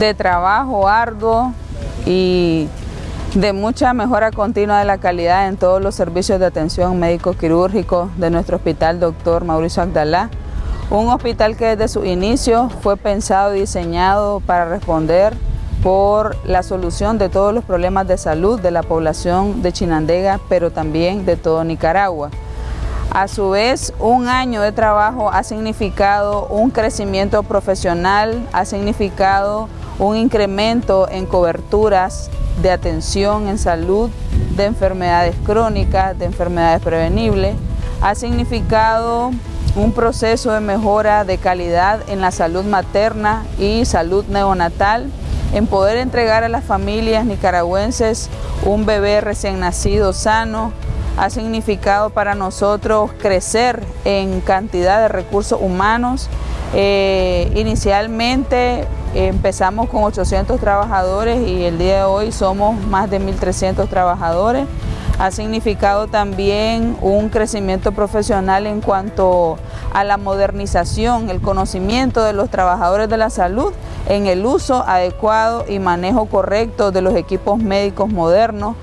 de trabajo arduo y de mucha mejora continua de la calidad en todos los servicios de atención médico-quirúrgico de nuestro hospital Dr. Mauricio Agdalá. Un hospital que desde su inicio fue pensado y diseñado para responder por la solución de todos los problemas de salud de la población de Chinandega, pero también de todo Nicaragua. A su vez, un año de trabajo ha significado un crecimiento profesional, ha significado un incremento en coberturas de atención en salud de enfermedades crónicas, de enfermedades prevenibles, ha significado un proceso de mejora de calidad en la salud materna y salud neonatal, en poder entregar a las familias nicaragüenses un bebé recién nacido sano, ha significado para nosotros crecer en cantidad de recursos humanos. Eh, inicialmente empezamos con 800 trabajadores y el día de hoy somos más de 1.300 trabajadores. Ha significado también un crecimiento profesional en cuanto a la modernización, el conocimiento de los trabajadores de la salud en el uso adecuado y manejo correcto de los equipos médicos modernos,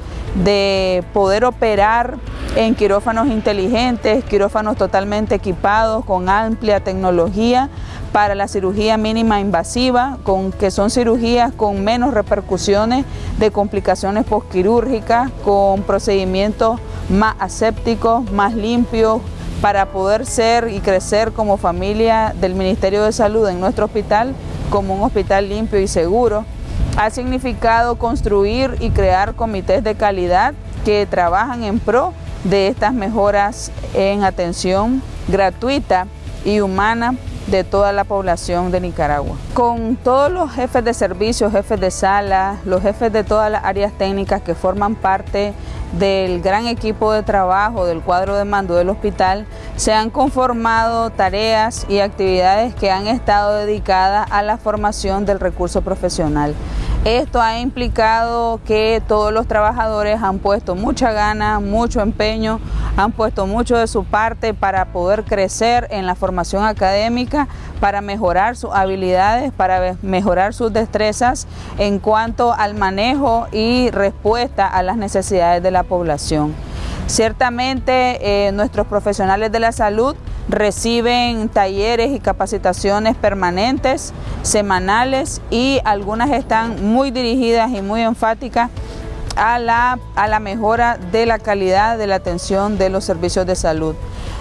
de poder operar en quirófanos inteligentes, quirófanos totalmente equipados con amplia tecnología para la cirugía mínima invasiva, con, que son cirugías con menos repercusiones de complicaciones postquirúrgicas, con procedimientos más asépticos, más limpios, para poder ser y crecer como familia del Ministerio de Salud en nuestro hospital como un hospital limpio y seguro. Ha significado construir y crear comités de calidad que trabajan en pro de estas mejoras en atención gratuita y humana de toda la población de Nicaragua. Con todos los jefes de servicios, jefes de sala, los jefes de todas las áreas técnicas que forman parte del gran equipo de trabajo del cuadro de mando del hospital, se han conformado tareas y actividades que han estado dedicadas a la formación del recurso profesional. Esto ha implicado que todos los trabajadores han puesto mucha gana, mucho empeño, han puesto mucho de su parte para poder crecer en la formación académica, para mejorar sus habilidades, para mejorar sus destrezas en cuanto al manejo y respuesta a las necesidades de la población. Ciertamente eh, nuestros profesionales de la salud reciben talleres y capacitaciones permanentes, semanales y algunas están muy dirigidas y muy enfáticas a la, a la mejora de la calidad de la atención de los servicios de salud.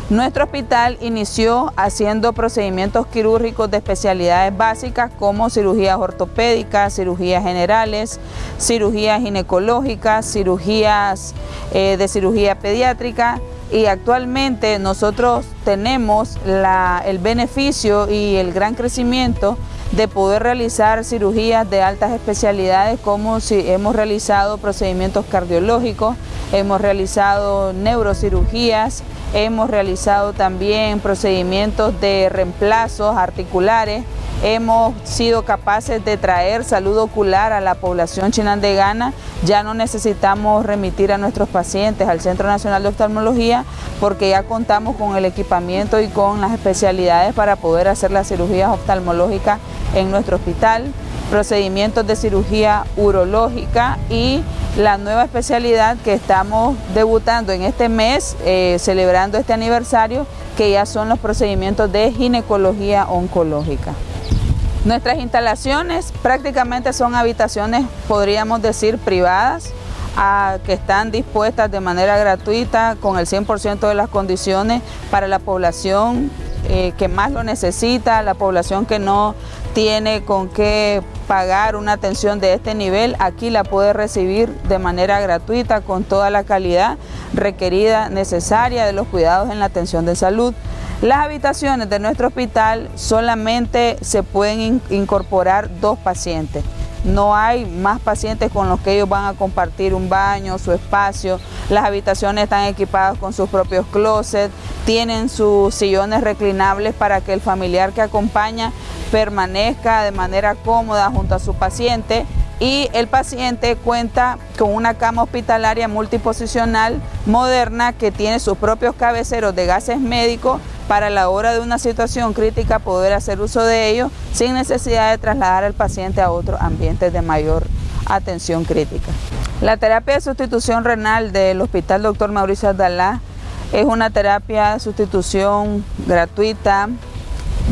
Nuestro hospital inició haciendo procedimientos quirúrgicos de especialidades básicas como cirugías ortopédicas, cirugías generales, cirugías ginecológicas, cirugías eh, de cirugía pediátrica, y actualmente nosotros tenemos el beneficio y el gran crecimiento de poder realizar cirugías de altas especialidades como si hemos realizado procedimientos cardiológicos, hemos realizado neurocirugías, hemos realizado también procedimientos de reemplazos articulares, hemos sido capaces de traer salud ocular a la población chinandegana, ya no necesitamos remitir a nuestros pacientes al Centro Nacional de Oftalmología porque ya contamos con el equipamiento y con las especialidades para poder hacer las cirugías oftalmológicas en nuestro hospital, procedimientos de cirugía urológica y la nueva especialidad que estamos debutando en este mes, eh, celebrando este aniversario, que ya son los procedimientos de ginecología oncológica. Nuestras instalaciones prácticamente son habitaciones, podríamos decir, privadas, que están dispuestas de manera gratuita con el 100% de las condiciones para la población eh, que más lo necesita, la población que no tiene con qué pagar una atención de este nivel, aquí la puede recibir de manera gratuita con toda la calidad requerida, necesaria de los cuidados en la atención de salud. Las habitaciones de nuestro hospital solamente se pueden incorporar dos pacientes. No hay más pacientes con los que ellos van a compartir un baño, su espacio. Las habitaciones están equipadas con sus propios closets, tienen sus sillones reclinables para que el familiar que acompaña permanezca de manera cómoda junto a su paciente y el paciente cuenta con una cama hospitalaria multiposicional moderna que tiene sus propios cabeceros de gases médicos para la hora de una situación crítica poder hacer uso de ellos sin necesidad de trasladar al paciente a otros ambientes de mayor atención crítica. La terapia de sustitución renal del Hospital Dr. Mauricio Abdalá es una terapia de sustitución gratuita,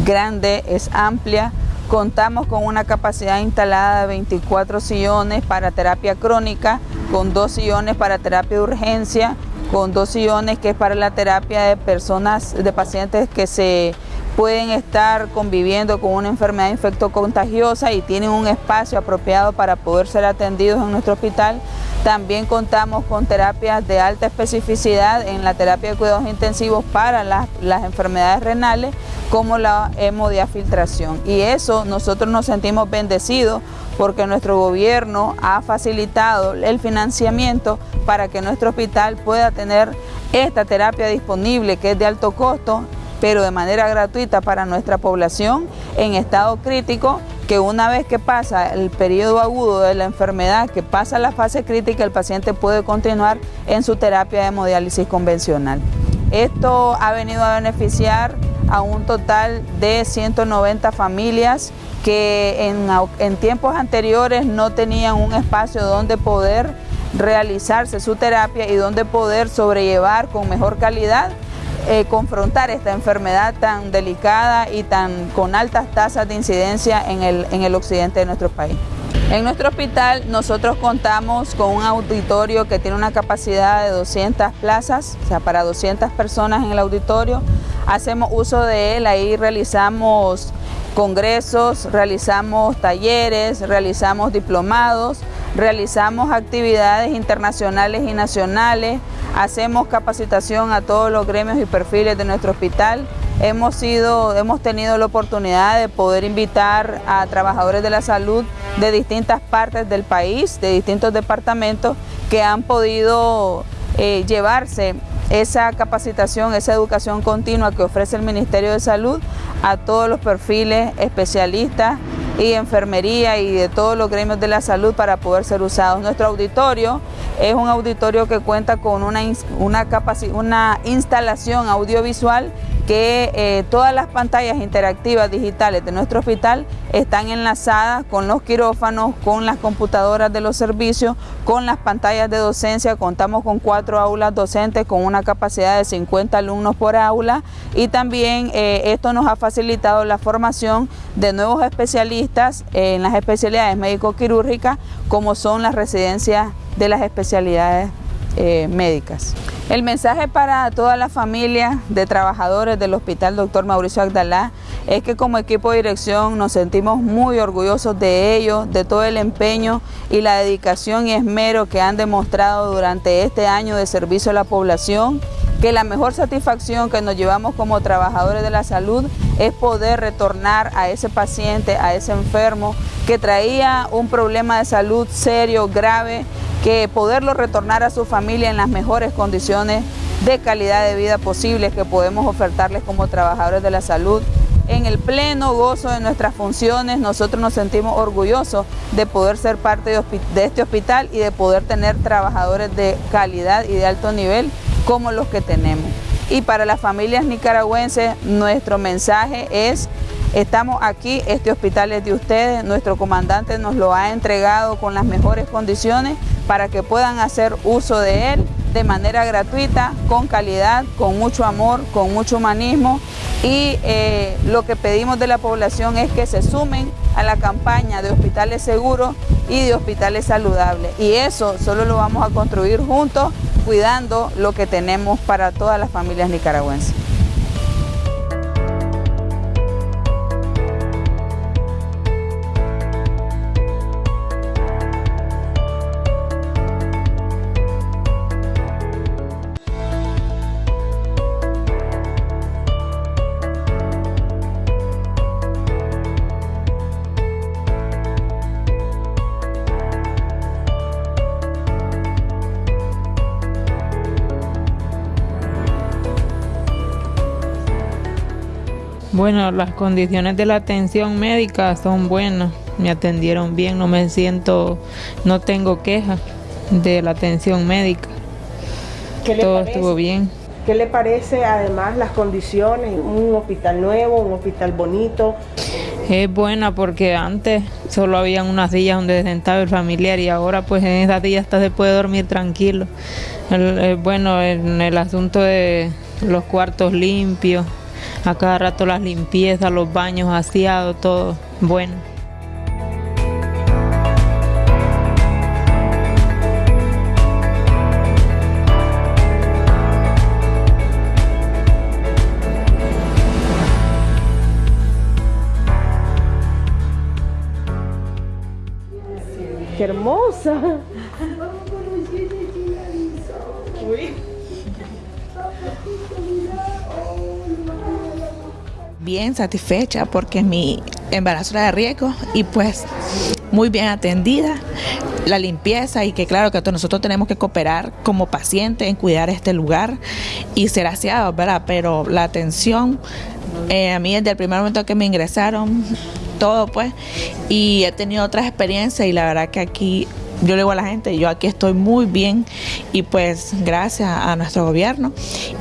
grande, es amplia. Contamos con una capacidad instalada de 24 sillones para terapia crónica, con dos sillones para terapia de urgencia, con dos sillones que es para la terapia de personas, de pacientes que se pueden estar conviviendo con una enfermedad infectocontagiosa y tienen un espacio apropiado para poder ser atendidos en nuestro hospital. También contamos con terapias de alta especificidad en la terapia de cuidados intensivos para las, enfermedades renales como la hemodiafiltración. Y eso nosotros nos sentimos bendecidos porque nuestro gobierno ha facilitado el financiamiento para que nuestro hospital pueda tener esta terapia disponible que es de alto costo pero de manera gratuita para nuestra población en estado crítico, que una vez que pasa el periodo agudo de la enfermedad, que pasa la fase crítica, el paciente puede continuar en su terapia de hemodiálisis convencional. Esto ha venido a beneficiar a un total de 190 familias que en, en tiempos anteriores no tenían un espacio donde poder realizarse su terapia y donde poder sobrellevar con mejor calidad eh, confrontar esta enfermedad tan delicada y tan con altas tasas de incidencia en el, en el occidente de nuestro país. En nuestro hospital nosotros contamos con un auditorio que tiene una capacidad de 200 plazas, o sea, para 200 personas en el auditorio. Hacemos uso de él, ahí realizamos congresos, realizamos talleres, realizamos diplomados, realizamos actividades internacionales y nacionales, hacemos capacitación a todos los gremios y perfiles de nuestro hospital. Hemos, sido, hemos tenido la oportunidad de poder invitar a trabajadores de la salud de distintas partes del país, de distintos departamentos, que han podido eh, llevarse esa capacitación, esa educación continua que ofrece el Ministerio de Salud a todos los perfiles especialistas y enfermería y de todos los gremios de la salud para poder ser usados. Nuestro auditorio es un auditorio que cuenta con una, una, una instalación audiovisual que eh, todas las pantallas interactivas digitales de nuestro hospital están enlazadas con los quirófanos, con las computadoras de los servicios, con las pantallas de docencia. Contamos con cuatro aulas docentes con una capacidad de 50 alumnos por aula y también eh, esto nos ha facilitado la formación de nuevos especialistas en las especialidades médico-quirúrgicas como son las residencias de las especialidades eh, médicas. El mensaje para toda la familia de trabajadores del Hospital Dr. Mauricio Agdalá es que como equipo de dirección nos sentimos muy orgullosos de ellos, de todo el empeño y la dedicación y esmero que han demostrado durante este año de servicio a la población, que la mejor satisfacción que nos llevamos como trabajadores de la salud es poder retornar a ese paciente, a ese enfermo que traía un problema de salud serio, grave, que poderlo retornar a su familia en las mejores condiciones de calidad de vida posibles que podemos ofertarles como trabajadores de la salud. En el pleno gozo de nuestras funciones, nosotros nos sentimos orgullosos de poder ser parte de, este hospital y de poder tener trabajadores de calidad y de alto nivel como los que tenemos. Y para las familias nicaragüenses, nuestro mensaje es Estamos aquí, este hospital es de ustedes, nuestro comandante nos lo ha entregado con las mejores condiciones para que puedan hacer uso de él de manera gratuita, con calidad, con mucho amor, con mucho humanismo y eh, lo que pedimos de la población es que se sumen a la campaña de hospitales seguros y de hospitales saludables y eso solo lo vamos a construir juntos cuidando lo que tenemos para todas las familias nicaragüenses. Bueno, las condiciones de la atención médica son buenas. Me atendieron bien, no me siento, no tengo quejas de la atención médica. Todo estuvo bien. ¿Qué le parece además las condiciones? Un hospital nuevo, un hospital bonito. Es buena porque antes solo habían unas días donde sentaba el familiar y ahora pues en esas días hasta se puede dormir tranquilo. bueno, en el asunto de los cuartos limpios, a cada rato las limpiezas, los baños aseados, todo bueno. ¡Qué hermosa! Bien satisfecha porque mi embarazo era de riesgo y pues muy bien atendida la limpieza y que claro que nosotros tenemos que cooperar como pacientes en cuidar este lugar y ser aseados, ¿verdad? Pero la atención, eh, a mí desde el primer momento que me ingresaron, todo pues, y he tenido otras experiencias y la verdad que aquí yo le digo a la gente, yo aquí estoy muy bien y pues gracias a nuestro gobierno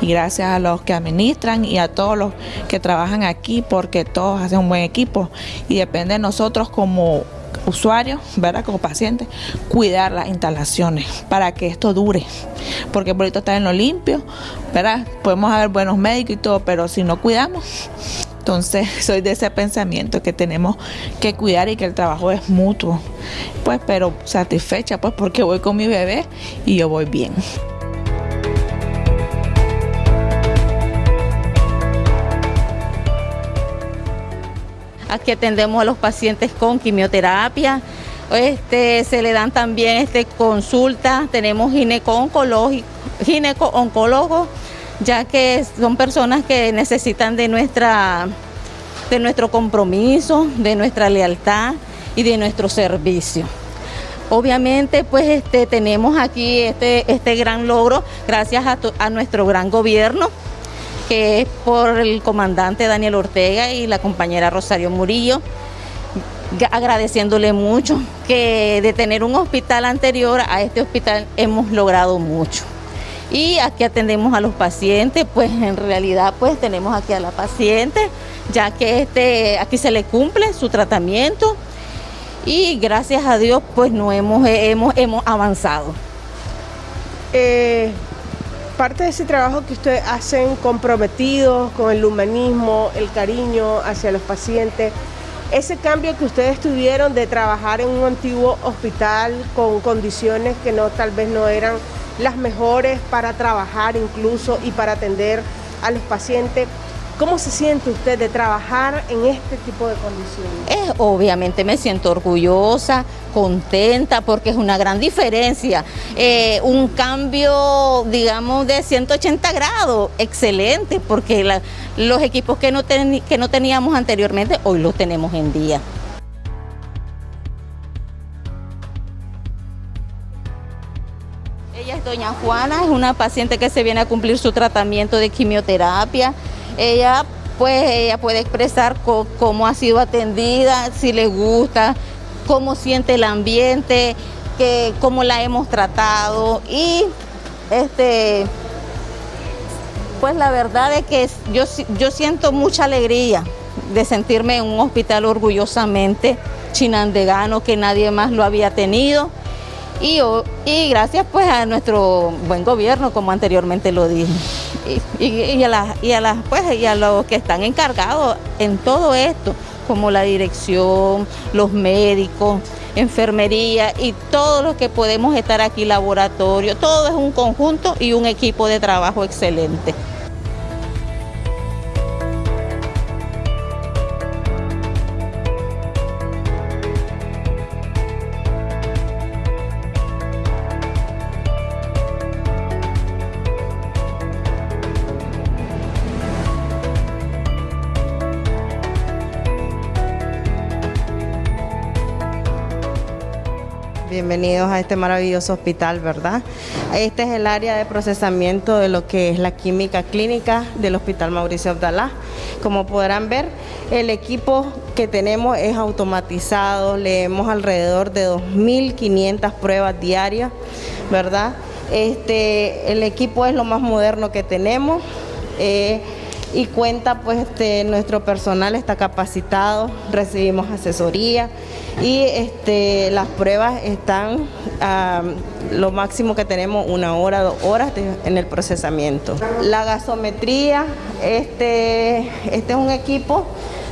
y gracias a los que administran y a todos los que trabajan aquí porque todos hacen un buen equipo y depende de nosotros como usuarios, ¿verdad? Como pacientes, cuidar las instalaciones para que esto dure. Porque por está en lo limpio, ¿verdad? Podemos haber buenos médicos y todo, pero si no cuidamos, entonces soy de ese pensamiento que tenemos que cuidar y que el trabajo es mutuo. Pues pero satisfecha pues porque voy con mi bebé y yo voy bien. Aquí atendemos a los pacientes con quimioterapia. Este, se le dan también este, consultas, tenemos gineco-oncólogos, ya que son personas que necesitan de, nuestra, de nuestro compromiso, de nuestra lealtad y de nuestro servicio. Obviamente, pues este, tenemos aquí este, este gran logro gracias a, a nuestro gran gobierno, que es por el comandante Daniel Ortega y la compañera Rosario Murillo, agradeciéndole mucho que de tener un hospital anterior a este hospital hemos logrado mucho. Y aquí atendemos a los pacientes, pues en realidad pues tenemos aquí a la paciente, ya que este, aquí se le cumple su tratamiento y gracias a Dios pues no hemos, hemos, hemos avanzado. Eh, parte de ese trabajo que ustedes hacen comprometidos con el humanismo, el cariño hacia los pacientes, ese cambio que ustedes tuvieron de trabajar en un antiguo hospital con condiciones que no tal vez no eran las mejores para trabajar incluso y para atender a los pacientes, ¿Cómo se siente usted de trabajar en este tipo de condiciones? obviamente me siento orgullosa, contenta, porque es una gran diferencia. Eh, un cambio, digamos, de 180 grados, excelente, porque los equipos que no teníamos anteriormente, hoy los tenemos en día. Doña Juana, es una paciente que se viene a cumplir su tratamiento de quimioterapia. Ella pues ella puede expresar cómo ha sido atendida, si le gusta, cómo siente el ambiente, que, cómo la hemos tratado. Y este pues la verdad es que yo, yo siento mucha alegría de sentirme en un hospital orgullosamente chinandegano que nadie más lo había tenido y, gracias pues a nuestro buen gobierno como anteriormente lo dije y, a las, y, a las, pues, y a los que están encargados en todo esto, como la dirección, los médicos, enfermería y todos los que podemos estar aquí, laboratorio, todo es un conjunto y un equipo de trabajo excelente. Bienvenidos a este maravilloso hospital, ¿verdad? Este es el área de procesamiento de lo que es la química clínica del Hospital Mauricio Abdalá. Como podrán ver, el equipo que tenemos es automatizado, leemos alrededor de 2.500 pruebas diarias, ¿verdad? Este, el equipo es lo más moderno que tenemos. Eh, y cuenta pues este, nuestro personal está capacitado, recibimos asesoría y este, las pruebas están lo máximo que tenemos una hora, dos horas en el procesamiento. La gasometría, este, este es un equipo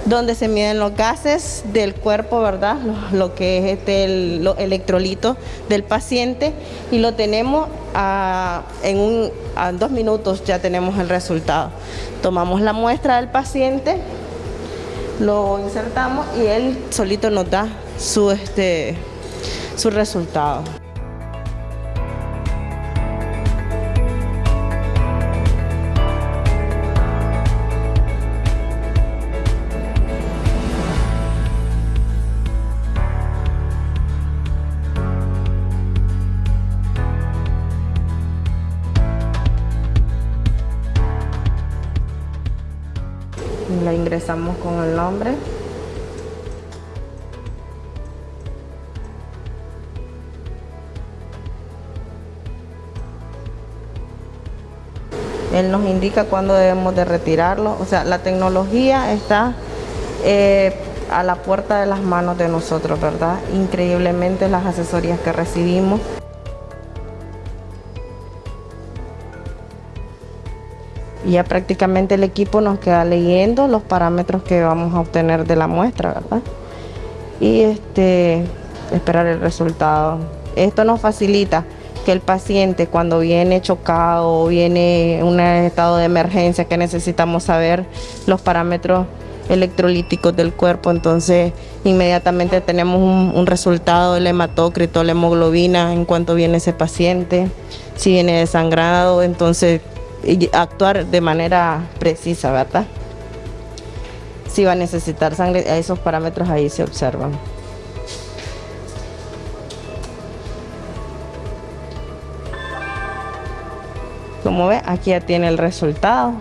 donde se miden los gases del cuerpo, ¿verdad? Lo, que es este, el, electrolito del paciente y lo tenemos a, en un, a dos minutos ya tenemos el resultado. Tomamos la muestra del paciente, lo insertamos y él solito nos da su, este, su resultado. La ingresamos con el nombre. Él nos indica cuándo debemos de retirarlo. O sea, la tecnología está eh, a la puerta de las manos de nosotros, ¿verdad? Increíblemente las asesorías que recibimos. Ya prácticamente el equipo nos queda leyendo los parámetros que vamos a obtener de la muestra, ¿verdad? Y este, esperar el resultado. Esto nos facilita que el paciente cuando viene chocado o viene en un estado de emergencia que necesitamos saber los parámetros electrolíticos del cuerpo, entonces inmediatamente tenemos un, un resultado del hematócrito, la hemoglobina en cuanto viene ese paciente, si viene desangrado, entonces y actuar de manera precisa, ¿verdad? Si va a necesitar sangre, esos parámetros ahí se observan. Como ve, aquí ya tiene el resultado.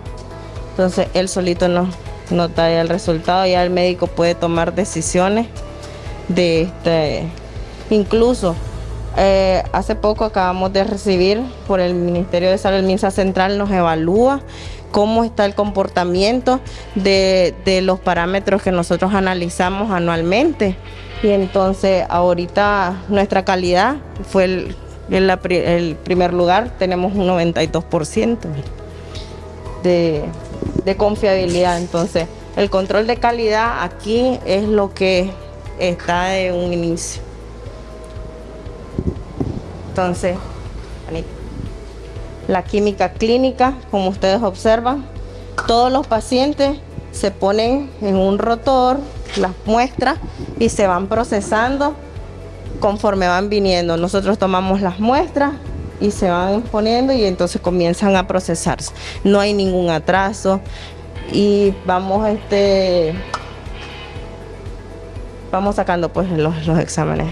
Entonces él solito nos, nos da el resultado, ya el médico puede tomar decisiones de este, incluso eh, hace poco acabamos de recibir por el Ministerio de Salud, el MINSA Central nos evalúa cómo está el comportamiento de, los parámetros que nosotros analizamos anualmente. Y entonces ahorita nuestra calidad fue el, el, primer lugar, tenemos un 92% de, de confiabilidad. Entonces el control de calidad aquí es lo que está de un inicio. Entonces, la química clínica, como ustedes observan, todos los pacientes se ponen en un rotor, las muestras y se van procesando conforme van viniendo. Nosotros tomamos las muestras y se van poniendo y entonces comienzan a procesarse. No hay ningún atraso y vamos este vamos sacando pues los, los exámenes.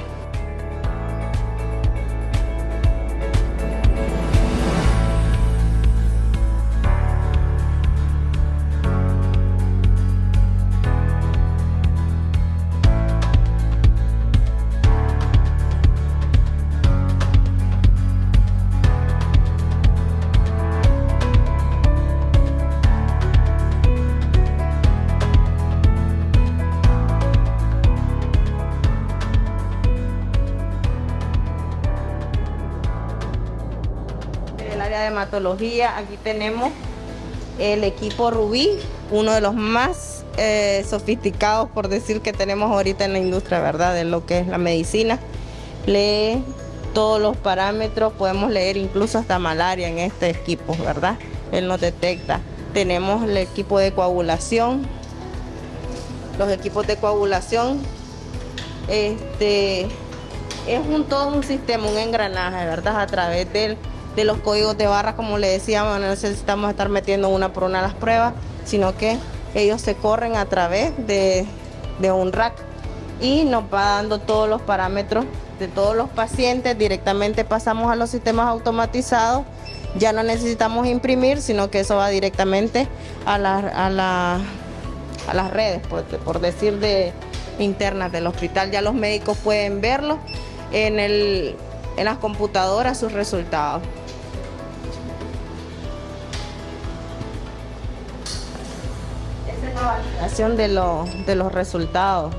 De hematología, aquí tenemos el equipo Rubí, uno de los más eh, sofisticados, por decir, que tenemos ahorita en la industria, ¿verdad? De lo que es la medicina. Lee todos los parámetros, podemos leer incluso hasta malaria en este equipo, ¿verdad? Él nos detecta. Tenemos el equipo de coagulación, los equipos de coagulación, este, es un todo un sistema, un engranaje, ¿verdad? A través del de los códigos de barra, como le decíamos, no necesitamos estar metiendo una por una las pruebas, sino que ellos se corren a través de, un rack y nos va dando todos los parámetros de todos los pacientes, directamente pasamos a los sistemas automatizados, ya no necesitamos imprimir, sino que eso va directamente a, a, a las redes, por, por decir, de internas del hospital. Ya los médicos pueden verlo en, el, en las computadoras sus resultados. Validación de, de los resultados.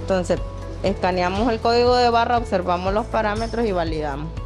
Entonces, escaneamos el código de barra, observamos los parámetros y validamos.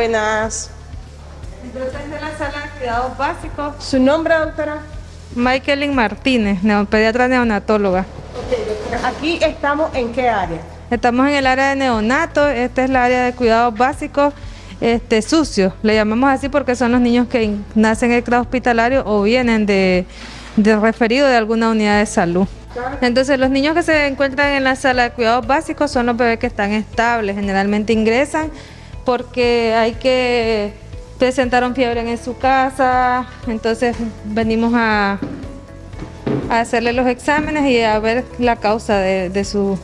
Buenas. Entonces, de la sala de cuidados básicos. ¿Su nombre, doctora? Michaelin Martínez, pediatra neonatóloga. Aquí estamos en qué área? Estamos en el área de neonato, esta es la área de cuidados básicos este, sucios, le llamamos así porque son los niños que nacen en el grado hospitalario o vienen de, de referido de alguna unidad de salud. Entonces los niños que se encuentran en la sala de cuidados básicos son los bebés que están estables, generalmente ingresan porque hay que presentar un fiebre en su casa, entonces venimos a, hacerle los exámenes y a ver la causa de, su...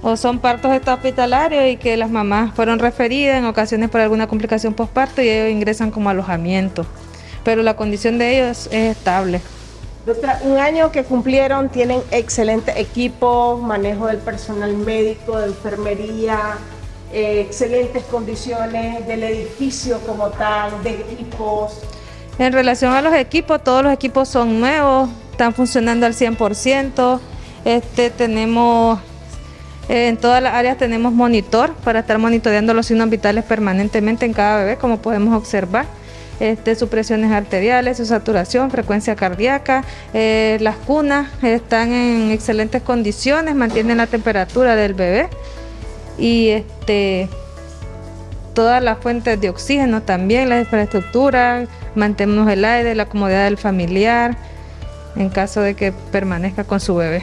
O son partos hospitalarios y que las mamás fueron referidas en ocasiones por alguna complicación postparto y ellos ingresan como alojamiento, pero la condición de ellos es estable. Doctora, un año que cumplieron, tienen excelente equipo, manejo del personal médico, de enfermería, eh, excelentes condiciones del edificio como tal, de equipos. En relación a los equipos, todos los equipos son nuevos, están funcionando al 100%. Este, tenemos, en todas las áreas tenemos monitor para estar monitoreando los signos vitales permanentemente en cada bebé, como podemos observar. Este, sus presiones arteriales, su saturación, frecuencia cardíaca. Eh, las cunas están en excelentes condiciones, mantienen la temperatura del bebé y este todas las fuentes de oxígeno también, la infraestructura, mantenemos el aire, la comodidad del familiar en caso de que permanezca con su bebé.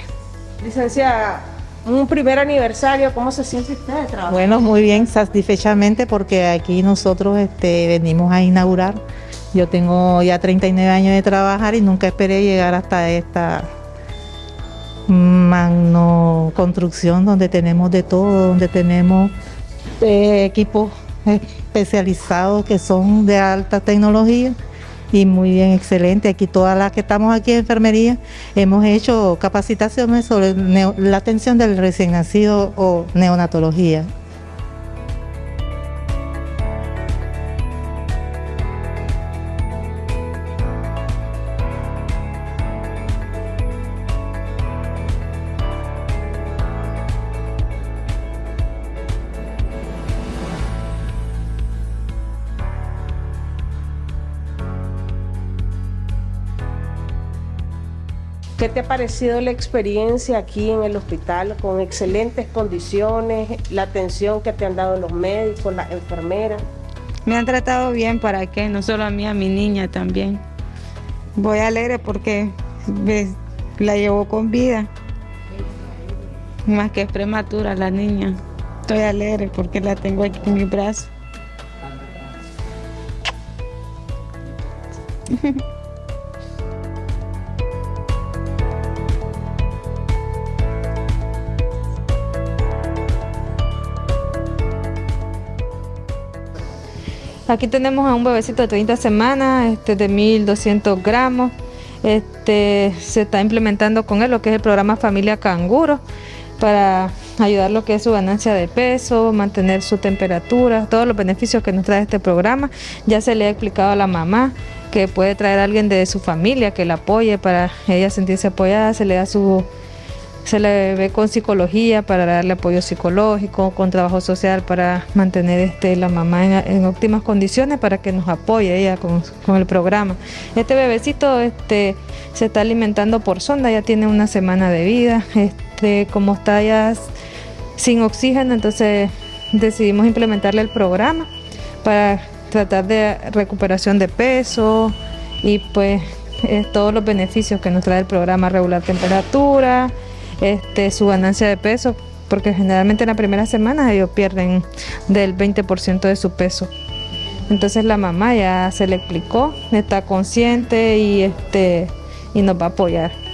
Licenciada, un primer aniversario, ¿cómo se siente usted de trabajo? Bueno, muy bien, satisfechamente porque aquí nosotros este, venimos a inaugurar. Yo tengo ya 39 años de trabajar y nunca esperé llegar hasta esta magno construcción donde tenemos de todo, donde tenemos eh, equipos especializados que son de alta tecnología y muy bien, excelente. Aquí todas las que estamos aquí en enfermería hemos hecho capacitaciones sobre la atención del recién nacido o neonatología. ¿Qué te ha parecido la experiencia aquí en el hospital con excelentes condiciones, la atención que te han dado los médicos, las enfermeras? Me han tratado bien, ¿para qué? No solo a mí, a mi niña también. Voy alegre porque la llevo con vida. Más que prematura la niña. Estoy alegre porque la tengo aquí en mi brazo. Aquí tenemos a un bebecito de 30 semanas, este, de 1200 gramos. Este, se está implementando con él lo que es el programa Familia Canguro para ayudar lo que es su ganancia de peso, mantener su temperatura, todos los beneficios que nos trae este programa. Ya se le ha explicado a la mamá que puede traer a alguien de su familia que la apoye para ella sentirse apoyada, se le da su se le ve con psicología para darle apoyo psicológico, con trabajo social para mantener este, la mamá en, óptimas condiciones para que nos apoye ella con, el programa. Este bebecito este, se está alimentando por sonda, ya tiene una semana de vida, este, como está ya sin oxígeno, entonces decidimos implementarle el programa para tratar de recuperación de peso y pues todos los beneficios que nos trae el programa, regular temperatura, este, su ganancia de peso, porque generalmente en la primera semana ellos pierden del 20% de su peso. Entonces la mamá ya se le explicó, está consciente y, este, y nos va a apoyar.